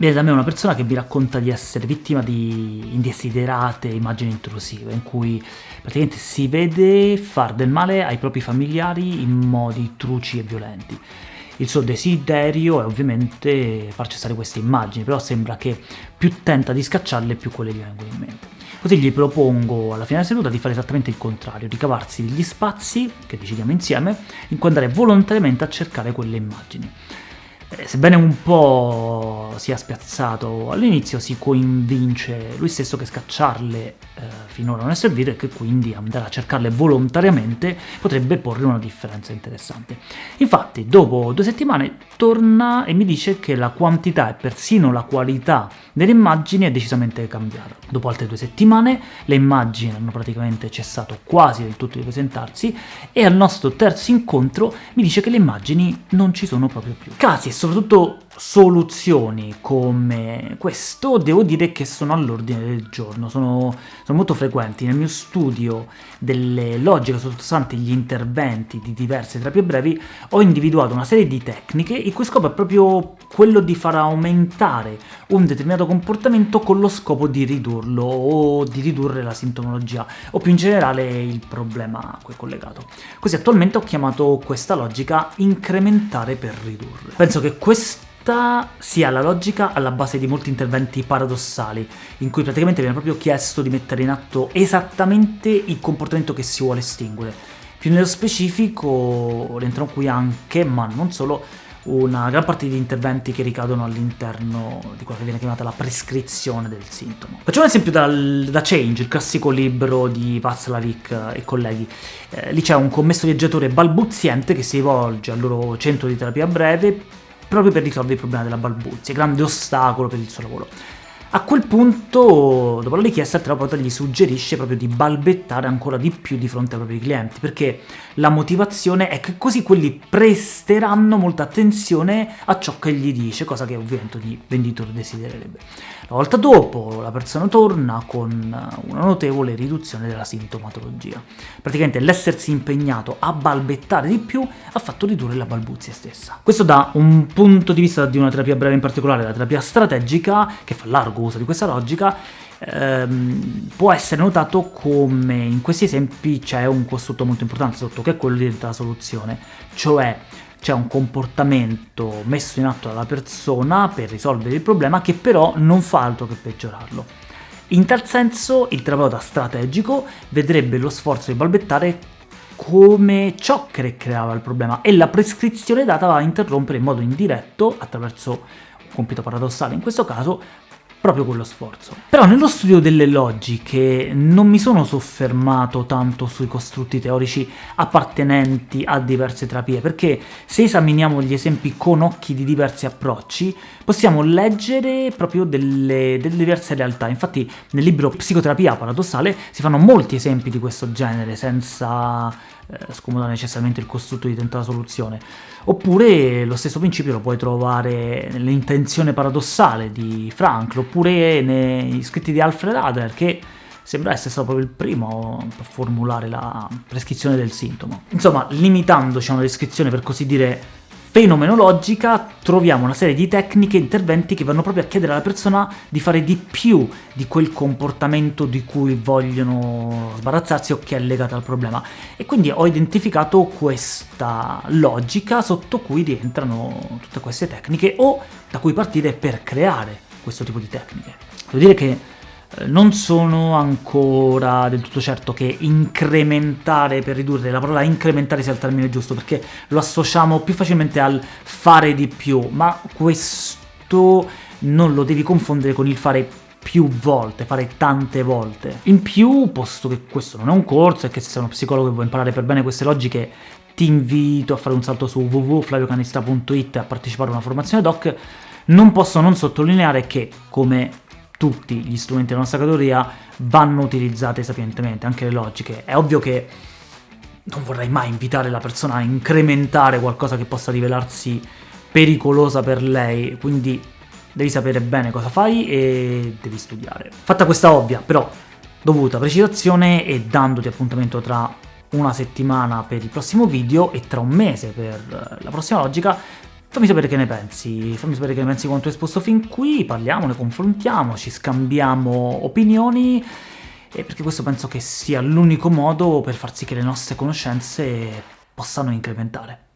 Viene da me una persona che vi racconta di essere vittima di indesiderate immagini intrusive, in cui praticamente si vede far del male ai propri familiari in modi truci e violenti. Il suo desiderio è ovviamente far cessare queste immagini, però sembra che più tenta di scacciarle più quelle gli vengono in mente. Così gli propongo alla fine della seduta di fare esattamente il contrario, di cavarsi gli spazi, che decidiamo insieme, in cui andare volontariamente a cercare quelle immagini. Eh, sebbene un po' sia spiazzato all'inizio, si convince lui stesso che scacciarle eh, finora non è servito e che quindi andare a cercarle volontariamente potrebbe porre una differenza interessante. Infatti, dopo due settimane torna e mi dice che la quantità e persino la qualità delle immagini è decisamente cambiata. Dopo altre due settimane le immagini hanno praticamente cessato quasi del tutto di presentarsi e al nostro terzo incontro mi dice che le immagini non ci sono proprio più. Casi e soprattutto soluzioni come questo devo dire che sono all'ordine del giorno, sono, sono, molto frequenti. Nel mio studio delle logiche sottostanti gli interventi di diverse terapie brevi ho individuato una serie di tecniche il cui scopo è proprio quello di far aumentare un determinato comportamento con lo scopo di ridurlo o di ridurre la sintomologia o più in generale il problema a cui è collegato. Così attualmente ho chiamato questa logica incrementare per ridurre. Penso che questo questa sia la logica alla base di molti interventi paradossali, in cui praticamente viene proprio chiesto di mettere in atto esattamente il comportamento che si vuole estinguere. Più nello specifico rientrano qui anche, ma non solo, una gran parte di interventi che ricadono all'interno di quella che viene chiamata la prescrizione del sintomo. Facciamo un esempio dal, da Change, il classico libro di Václavic e colleghi. Eh, lì c'è un commesso viaggiatore balbuziente che si rivolge al loro centro di terapia breve proprio per risolvere il problema della balbuzia, grande ostacolo per il suo lavoro. A quel punto, dopo la richiesta, il terapeuta gli suggerisce proprio di balbettare ancora di più di fronte ai propri clienti, perché la motivazione è che così quelli presteranno molta attenzione a ciò che gli dice, cosa che ovviamente ogni venditore desidererebbe. La volta dopo la persona torna con una notevole riduzione della sintomatologia. Praticamente l'essersi impegnato a balbettare di più ha fatto ridurre la balbuzia stessa. Questo da un punto di vista di una terapia breve in particolare, la terapia strategica, che fa largo uso di questa logica, ehm, può essere notato come in questi esempi c'è un costrutto molto importante sotto, che è quello della soluzione, cioè c'è un comportamento messo in atto dalla persona per risolvere il problema che però non fa altro che peggiorarlo. In tal senso il terapeuta strategico vedrebbe lo sforzo di balbettare come ciò che creava il problema e la prescrizione data va a interrompere in modo indiretto, attraverso un compito paradossale in questo caso, proprio quello sforzo. Però nello studio delle logiche non mi sono soffermato tanto sui costrutti teorici appartenenti a diverse terapie, perché se esaminiamo gli esempi con occhi di diversi approcci, possiamo leggere proprio delle, delle diverse realtà. Infatti nel libro Psicoterapia paradossale si fanno molti esempi di questo genere, senza eh, scomodare necessariamente il costrutto di tentata soluzione. Oppure lo stesso principio lo puoi trovare nell'intenzione paradossale di Frankl, oppure negli scritti di Alfred Adler, che sembra essere stato proprio il primo a formulare la prescrizione del sintomo. Insomma, limitandoci a una descrizione per così dire fenomenologica troviamo una serie di tecniche e interventi che vanno proprio a chiedere alla persona di fare di più di quel comportamento di cui vogliono sbarazzarsi o che è legato al problema. E quindi ho identificato questa logica sotto cui rientrano tutte queste tecniche o da cui partire per creare questo tipo di tecniche. Devo dire che non sono ancora del tutto certo che incrementare per ridurre, la parola incrementare sia il termine giusto, perché lo associamo più facilmente al fare di più, ma questo non lo devi confondere con il fare più volte, fare tante volte. In più, posto che questo non è un corso e che se sei uno psicologo e vuoi imparare per bene queste logiche, ti invito a fare un salto su www.flaviocanista.it e a partecipare a una formazione doc, non posso non sottolineare che, come tutti gli strumenti della nostra categoria vanno utilizzati sapientemente, anche le logiche. È ovvio che non vorrei mai invitare la persona a incrementare qualcosa che possa rivelarsi pericolosa per lei, quindi devi sapere bene cosa fai e devi studiare. Fatta questa ovvia, però dovuta precisazione e dandoti appuntamento tra una settimana per il prossimo video e tra un mese per la prossima logica, Fammi sapere che ne pensi, fammi sapere che ne pensi quanto esposto fin qui, parliamone, confrontiamoci, scambiamo opinioni, perché questo penso che sia l'unico modo per far sì che le nostre conoscenze possano incrementare.